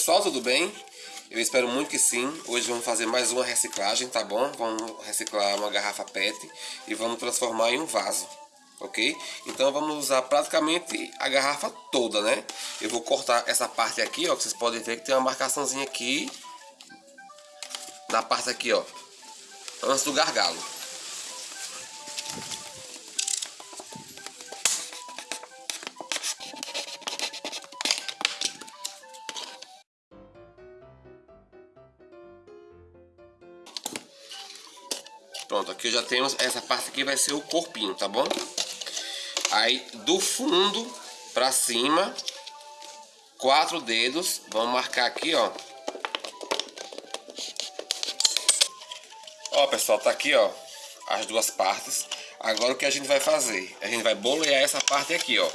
Pessoal, tudo bem? Eu espero muito que sim. Hoje vamos fazer mais uma reciclagem, tá bom? Vamos reciclar uma garrafa PET e vamos transformar em um vaso, ok? Então vamos usar praticamente a garrafa toda, né? Eu vou cortar essa parte aqui, ó, que vocês podem ver que tem uma marcaçãozinha aqui na parte aqui, ó, antes do gargalo. Pronto, aqui já temos, essa parte aqui vai ser o corpinho, tá bom? Aí do fundo pra cima, quatro dedos, vamos marcar aqui, ó. Ó, pessoal, tá aqui, ó, as duas partes. Agora o que a gente vai fazer? A gente vai bolear essa parte aqui, ó.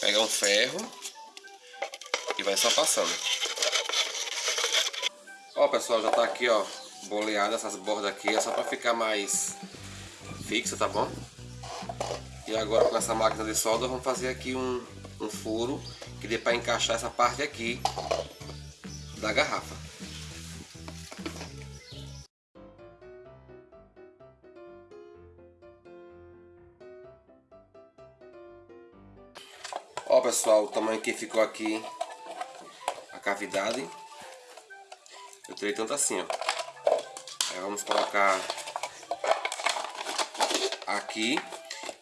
Pegar um ferro e vai só passando. Ó, pessoal, já tá aqui, ó, boleada essas bordas aqui, é só para ficar mais fixa, tá bom? E agora com essa máquina de solda vamos fazer aqui um, um furo que dê para encaixar essa parte aqui da garrafa. Ó pessoal, o tamanho que ficou aqui a cavidade. Eu tirei tanto assim, ó. Aí vamos colocar aqui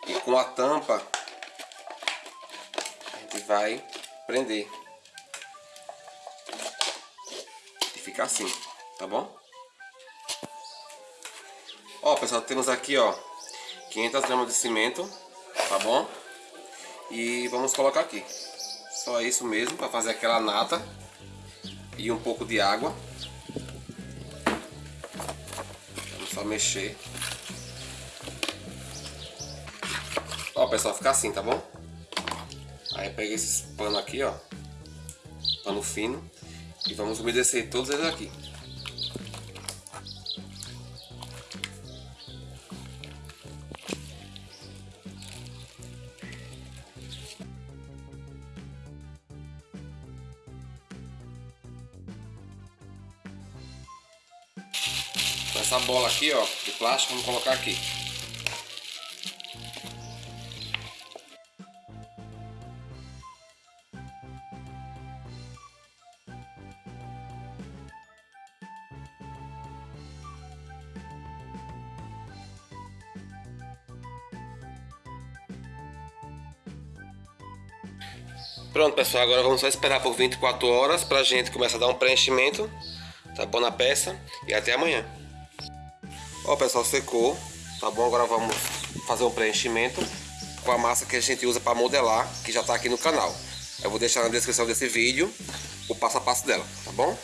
e com a tampa a gente vai prender e fica assim, tá bom? Ó pessoal, temos aqui ó 500 gramas de cimento, tá bom? E vamos colocar aqui, só isso mesmo para fazer aquela nata e um pouco de água Só mexer. Ó, pessoal, fica assim, tá bom? Aí pega esses pano aqui, ó. Pano fino. E vamos umedecer todos eles aqui. Essa bola aqui, ó, de plástico, vamos colocar aqui. Pronto pessoal, agora vamos só esperar por 24 horas pra gente começar a dar um preenchimento, tá bom na peça e até amanhã. Ó pessoal, secou, tá bom? Agora vamos fazer um preenchimento com a massa que a gente usa para modelar, que já está aqui no canal. Eu vou deixar na descrição desse vídeo o passo a passo dela, tá bom?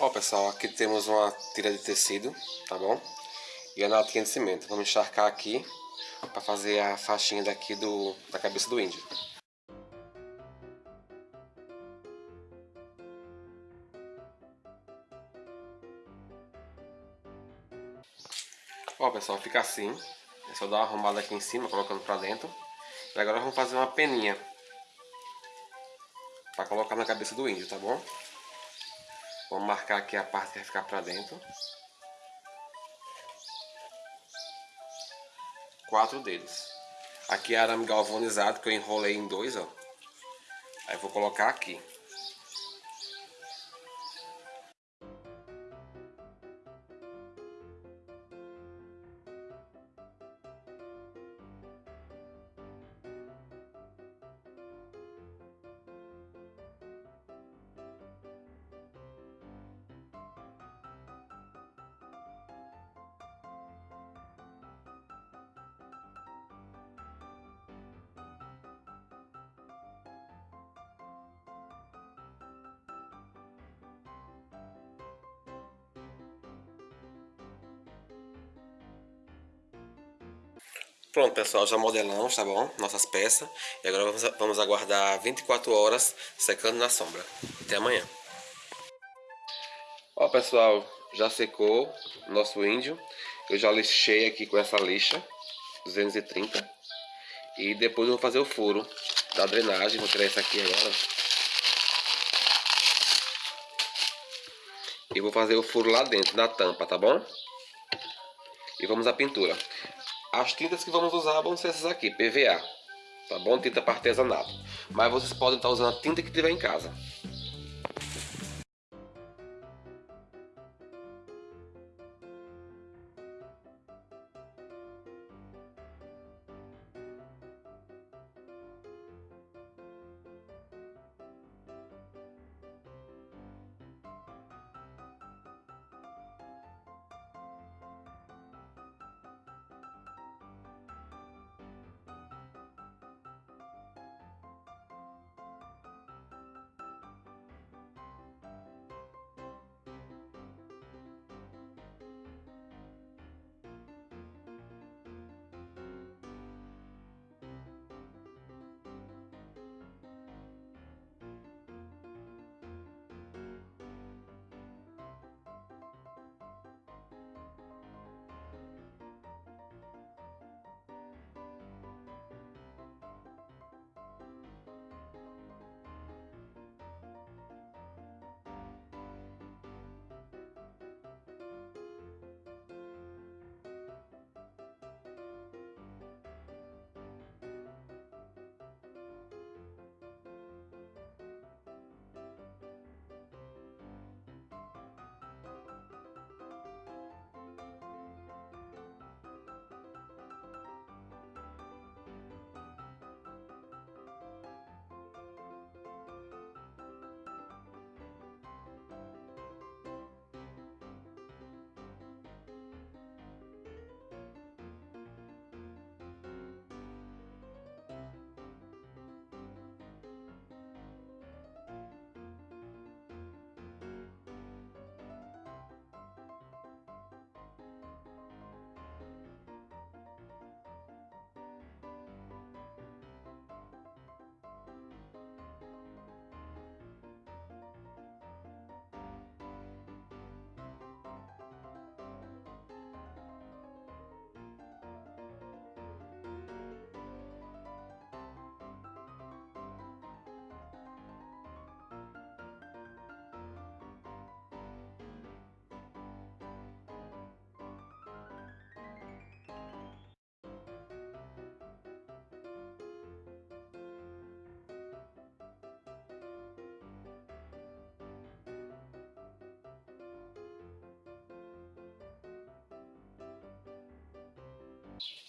Ó pessoal, aqui temos uma tira de tecido, tá bom? E a latinha de cimento. Vamos encharcar aqui para fazer a faixinha daqui do, da cabeça do índio. Ó pessoal, fica assim. É só dar uma arrumada aqui em cima, colocando pra dentro. E agora vamos fazer uma peninha. Pra colocar na cabeça do índio, tá bom? Vamos marcar aqui a parte que vai ficar pra dentro. Quatro dedos. Aqui é arame galvanizado que eu enrolei em dois, ó. Aí vou colocar aqui. Pronto, pessoal, já modelamos, tá bom? Nossas peças. E agora vamos, vamos aguardar 24 horas secando na sombra. Até amanhã. Ó, pessoal, já secou nosso índio. Eu já lixei aqui com essa lixa, 230. E depois eu vou fazer o furo da drenagem. Vou tirar isso aqui agora. E vou fazer o furo lá dentro, na tampa, tá bom? E vamos à pintura. As tintas que vamos usar vão ser essas aqui, PVA, tá bom? Tinta para artesanato. Mas vocês podem estar usando a tinta que tiver em casa.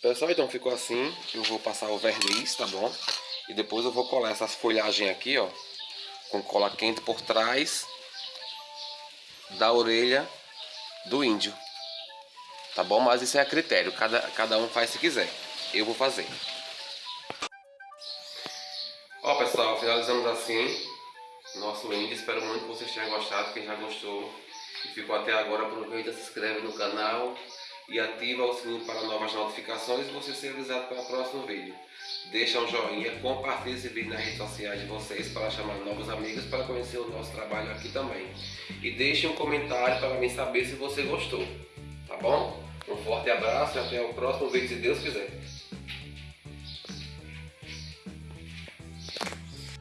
Pessoal, então ficou assim. Eu vou passar o verniz, tá bom? E depois eu vou colar essas folhagens aqui, ó. Com cola quente por trás da orelha do índio. Tá bom? Mas isso é a critério. Cada, cada um faz se quiser. Eu vou fazer. Ó, pessoal, finalizamos assim nosso índio. Espero muito que vocês tenham gostado. Quem já gostou, que ficou até agora, aproveita, se inscreve no canal e ativa o sininho para novas notificações e você ser avisado para o próximo vídeo. Deixa um joinha, compartilhe esse vídeo nas redes sociais de vocês para chamar novos amigos para conhecer o nosso trabalho aqui também. E deixe um comentário para mim saber se você gostou, tá bom? Um forte abraço e até o próximo vídeo, se Deus quiser.